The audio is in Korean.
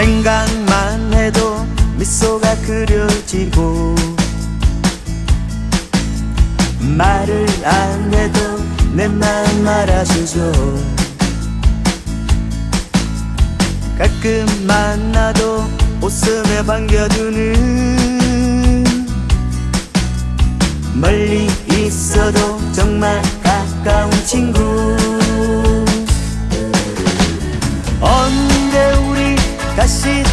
생각만 해도 미소가 그려지고 말을 안 해도 내 맘 알아주죠. 가끔 만나도 웃으며 반겨주는 멀리 있어도 정말 가까운 친구 da